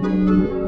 Música